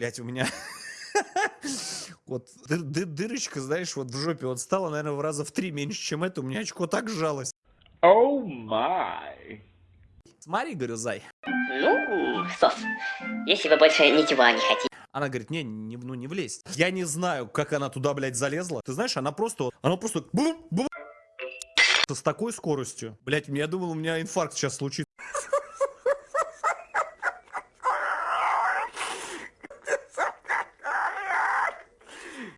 Блять, у меня... Вот ды- ды- дырочка, знаешь, вот в жопе вот стала, наверное, в раза в три меньше, чем это. У меня очко так сжалось. Oh май. Смотри, говорю, зай. Ну, сос, если вы больше ничего не хотите. Она говорит, не, не, ну не влезть. Я не знаю, как она туда, блядь, залезла. Ты знаешь, она просто, она просто бум, бум, с такой скоростью. Блядь, я думал, у меня инфаркт сейчас случится.